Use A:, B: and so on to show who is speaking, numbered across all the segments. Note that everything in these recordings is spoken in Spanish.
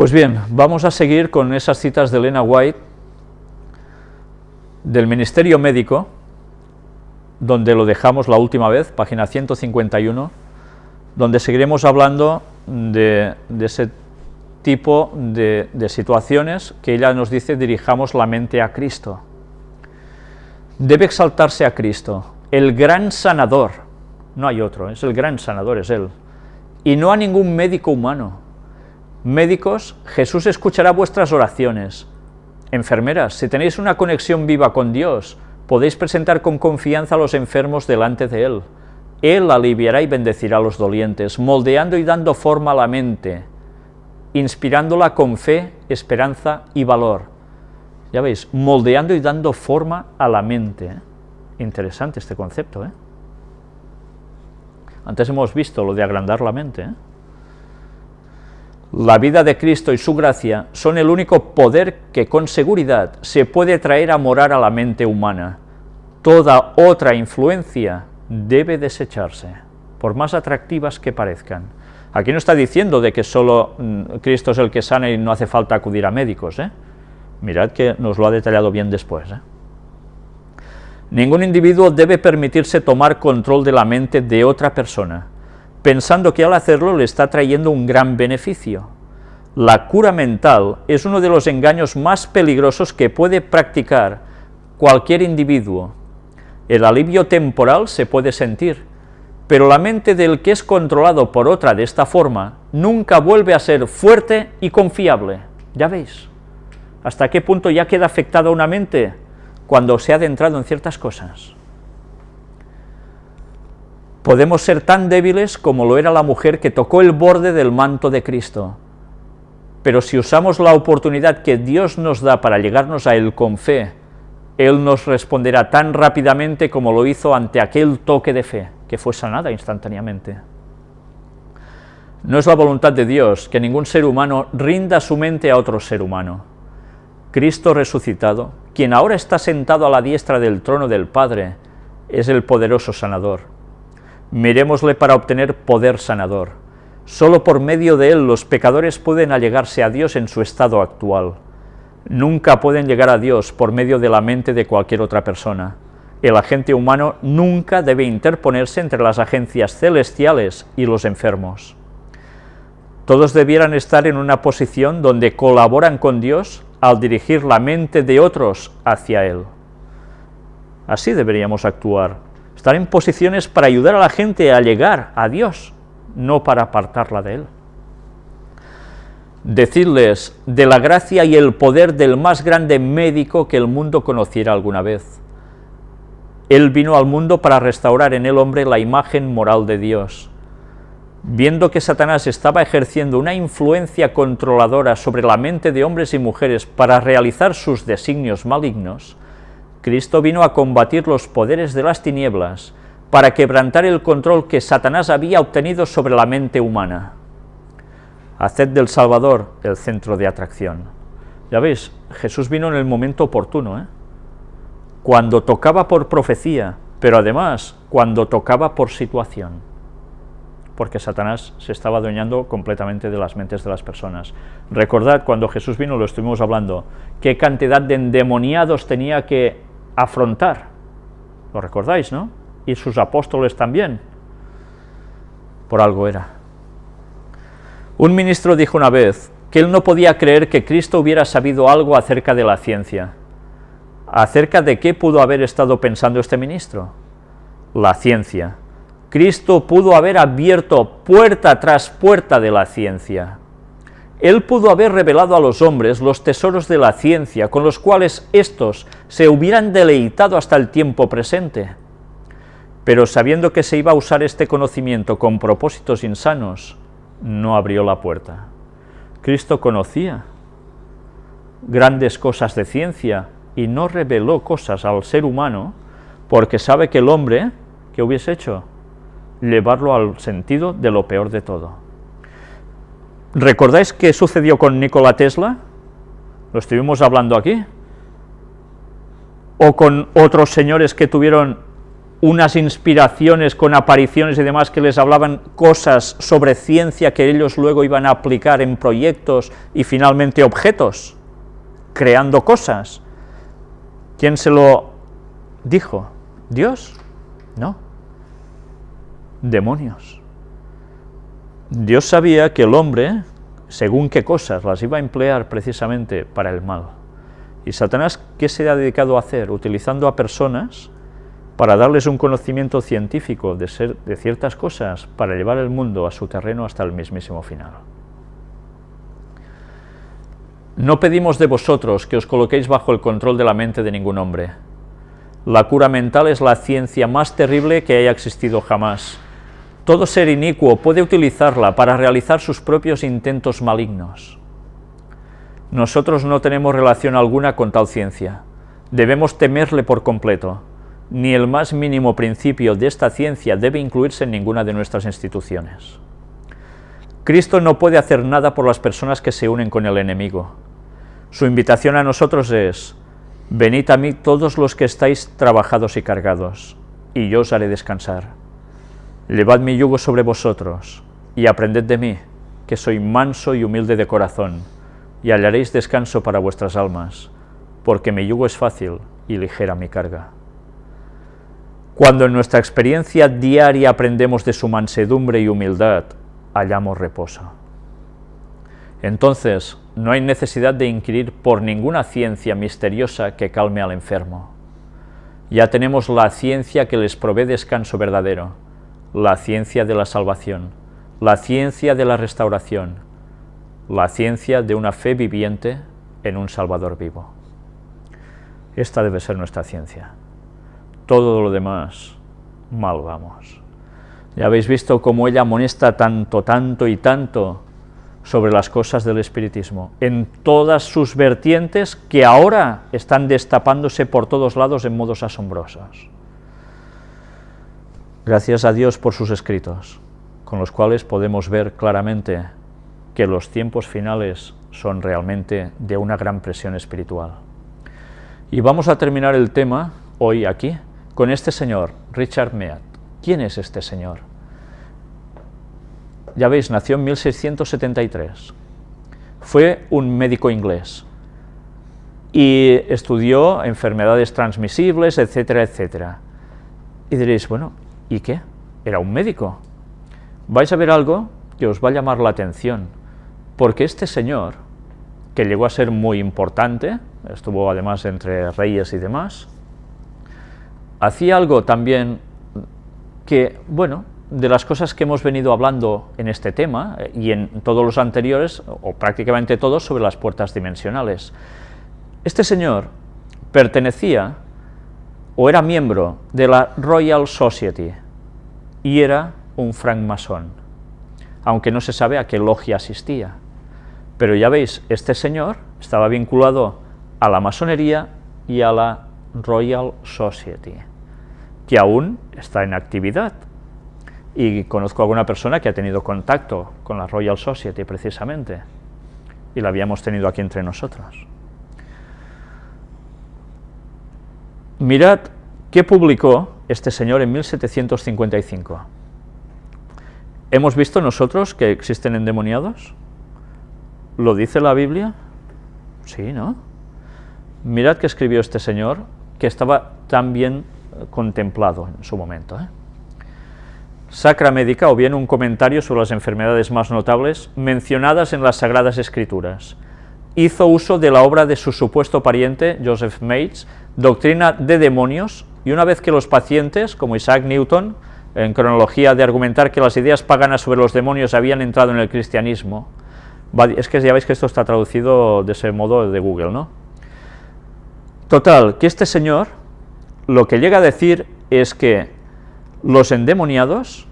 A: Pues bien, vamos a seguir con esas citas de Elena White del Ministerio Médico, donde lo dejamos la última vez, página 151, donde seguiremos hablando de, ese tipo de, de, situaciones que ella nos dice dirijamos la mente a Cristo. Debe exaltarse a Cristo, el gran sanador, no hay otro, es el gran sanador, es Él, y no a ningún médico humano, Médicos, Jesús escuchará vuestras oraciones. Enfermeras, si tenéis una conexión viva con Dios, podéis presentar con confianza a los enfermos delante de Él. Él aliviará y bendecirá a los dolientes, moldeando y dando forma a la mente, inspirándola con fe, esperanza y valor. Ya veis, moldeando y dando forma a la mente. Interesante este concepto, ¿eh? Antes hemos visto lo de agrandar la mente, ¿eh? La vida de Cristo y su gracia son el único poder que con seguridad se puede traer a morar a la mente humana. Toda otra influencia debe desecharse, por más atractivas que parezcan. Aquí no está diciendo de que solo mm, Cristo es el que sana y no hace falta acudir a médicos, ¿eh? Mirad que nos lo ha detallado bien después. ¿eh? Ningún individuo debe permitirse tomar control de la mente de otra persona, pensando que al hacerlo le está trayendo un gran beneficio. La cura mental es uno de los engaños más peligrosos que puede practicar cualquier individuo. El alivio temporal se puede sentir, pero la mente del que es controlado por otra de esta forma nunca vuelve a ser fuerte y confiable. Ya veis, hasta qué punto ya queda afectada una mente cuando se ha adentrado en ciertas cosas. Podemos ser tan débiles como lo era la mujer que tocó el borde del manto de Cristo, pero si usamos la oportunidad que Dios nos da para llegarnos a Él con fe, Él nos responderá tan rápidamente como lo hizo ante aquel toque de fe, que fue sanada instantáneamente. No es la voluntad de Dios que ningún ser humano rinda su mente a otro ser humano. Cristo resucitado, quien ahora está sentado a la diestra del trono del Padre, es el poderoso sanador Mirémosle para obtener poder sanador. Solo por medio de él los pecadores pueden allegarse a Dios en su estado actual. Nunca pueden llegar a Dios por medio de la mente de cualquier otra persona. El agente humano nunca debe interponerse entre las agencias celestiales y los enfermos. Todos debieran estar en una posición donde colaboran con Dios al dirigir la mente de otros hacia Él. Así deberíamos actuar estar en posiciones para ayudar a la gente a llegar a Dios, no para apartarla de Él. Decirles de la gracia y el poder del más grande médico que el mundo conociera alguna vez. Él vino al mundo para restaurar en el hombre la imagen moral de Dios. Viendo que Satanás estaba ejerciendo una influencia controladora sobre la mente de hombres y mujeres para realizar sus designios malignos, Cristo vino a combatir los poderes de las tinieblas para quebrantar el control que Satanás había obtenido sobre la mente humana. Haced del Salvador el centro de atracción. Ya veis, Jesús vino en el momento oportuno, ¿eh? cuando tocaba por profecía, pero además cuando tocaba por situación, porque Satanás se estaba adueñando completamente de las mentes de las personas. Recordad, cuando Jesús vino, lo estuvimos hablando, qué cantidad de endemoniados tenía que afrontar. ¿Lo recordáis, no? Y sus apóstoles también. Por algo era. Un ministro dijo una vez que él no podía creer que Cristo hubiera sabido algo acerca de la ciencia. ¿Acerca de qué pudo haber estado pensando este ministro? La ciencia. Cristo pudo haber abierto puerta tras puerta de la ciencia. Él pudo haber revelado a los hombres los tesoros de la ciencia, con los cuales éstos se hubieran deleitado hasta el tiempo presente. Pero sabiendo que se iba a usar este conocimiento con propósitos insanos, no abrió la puerta. Cristo conocía grandes cosas de ciencia y no reveló cosas al ser humano porque sabe que el hombre, que hubiese hecho? Llevarlo al sentido de lo peor de todo. ¿Recordáis qué sucedió con Nikola Tesla? Lo estuvimos hablando aquí. O con otros señores que tuvieron unas inspiraciones con apariciones y demás que les hablaban cosas sobre ciencia que ellos luego iban a aplicar en proyectos y finalmente objetos, creando cosas. ¿Quién se lo dijo? ¿Dios? No. Demonios. Dios sabía que el hombre, según qué cosas, las iba a emplear precisamente para el mal. ¿Y Satanás qué se ha dedicado a hacer? Utilizando a personas para darles un conocimiento científico de, ser, de ciertas cosas, para llevar el mundo a su terreno hasta el mismísimo final. No pedimos de vosotros que os coloquéis bajo el control de la mente de ningún hombre. La cura mental es la ciencia más terrible que haya existido jamás. Todo ser inicuo puede utilizarla para realizar sus propios intentos malignos. Nosotros no tenemos relación alguna con tal ciencia. Debemos temerle por completo ni el más mínimo principio de esta ciencia debe incluirse en ninguna de nuestras instituciones. Cristo no puede hacer nada por las personas que se unen con el enemigo. Su invitación a nosotros es, venid a mí todos los que estáis trabajados y cargados, y yo os haré descansar. Llevad mi yugo sobre vosotros, y aprended de mí, que soy manso y humilde de corazón, y hallaréis descanso para vuestras almas, porque mi yugo es fácil y ligera mi carga. Cuando en nuestra experiencia diaria aprendemos de su mansedumbre y humildad, hallamos reposo. Entonces, no hay necesidad de inquirir por ninguna ciencia misteriosa que calme al enfermo. Ya tenemos la ciencia que les provee descanso verdadero, la ciencia de la salvación, la ciencia de la restauración, la ciencia de una fe viviente en un Salvador vivo. Esta debe ser nuestra ciencia todo lo demás, mal vamos. Ya habéis visto cómo ella amonesta tanto, tanto y tanto sobre las cosas del espiritismo, en todas sus vertientes que ahora están destapándose por todos lados en modos asombrosos. Gracias a Dios por sus escritos, con los cuales podemos ver claramente que los tiempos finales son realmente de una gran presión espiritual. Y vamos a terminar el tema hoy aquí, con este señor, Richard Mead. ¿Quién es este señor? Ya veis, nació en 1673. Fue un médico inglés y estudió enfermedades transmisibles, etcétera, etcétera. Y diréis, bueno, ¿y qué? Era un médico. Vais a ver algo que os va a llamar la atención, porque este señor, que llegó a ser muy importante, estuvo además entre reyes y demás, hacía algo también que, bueno, de las cosas que hemos venido hablando en este tema eh, y en todos los anteriores, o prácticamente todos, sobre las puertas dimensionales. Este señor pertenecía o era miembro de la Royal Society y era un francmasón, aunque no se sabe a qué logia asistía. Pero ya veis, este señor estaba vinculado a la masonería y a la Royal Society que aún está en actividad. Y conozco a alguna persona que ha tenido contacto con la Royal Society precisamente, y la habíamos tenido aquí entre nosotros. Mirad qué publicó este señor en 1755. ¿Hemos visto nosotros que existen endemoniados? ¿Lo dice la Biblia? Sí, ¿no? Mirad qué escribió este señor, que estaba tan bien contemplado en su momento. ¿eh? Sacra Médica, o bien un comentario sobre las enfermedades más notables mencionadas en las Sagradas Escrituras. Hizo uso de la obra de su supuesto pariente, Joseph Mates, Doctrina de Demonios, y una vez que los pacientes, como Isaac Newton, en cronología de argumentar que las ideas paganas sobre los demonios habían entrado en el cristianismo, es que ya veis que esto está traducido de ese modo de Google, ¿no? Total, que este señor lo que llega a decir es que los endemoniados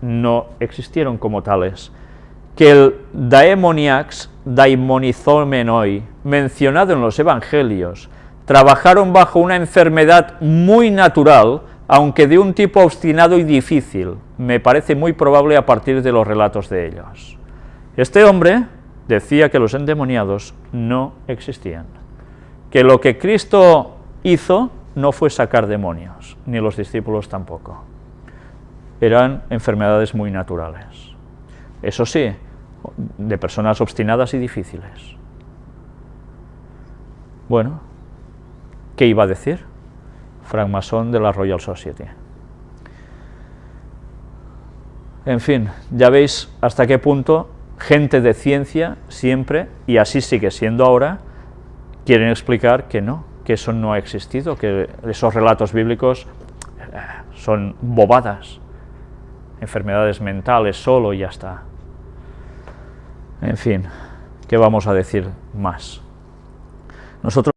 A: no existieron como tales, que el daemoniax daimonizomenoi, mencionado en los evangelios, trabajaron bajo una enfermedad muy natural, aunque de un tipo obstinado y difícil, me parece muy probable a partir de los relatos de ellos. Este hombre decía que los endemoniados no existían, que lo que Cristo hizo no fue sacar demonios, ni los discípulos tampoco. Eran enfermedades muy naturales. Eso sí, de personas obstinadas y difíciles. Bueno, ¿qué iba a decir? Francmasón de la Royal Society. En fin, ya veis hasta qué punto gente de ciencia siempre, y así sigue siendo ahora, quieren explicar que no, que eso no ha existido, que esos relatos bíblicos eh, son bobadas, enfermedades mentales solo y ya está. En fin, ¿qué vamos a decir más? Nosotros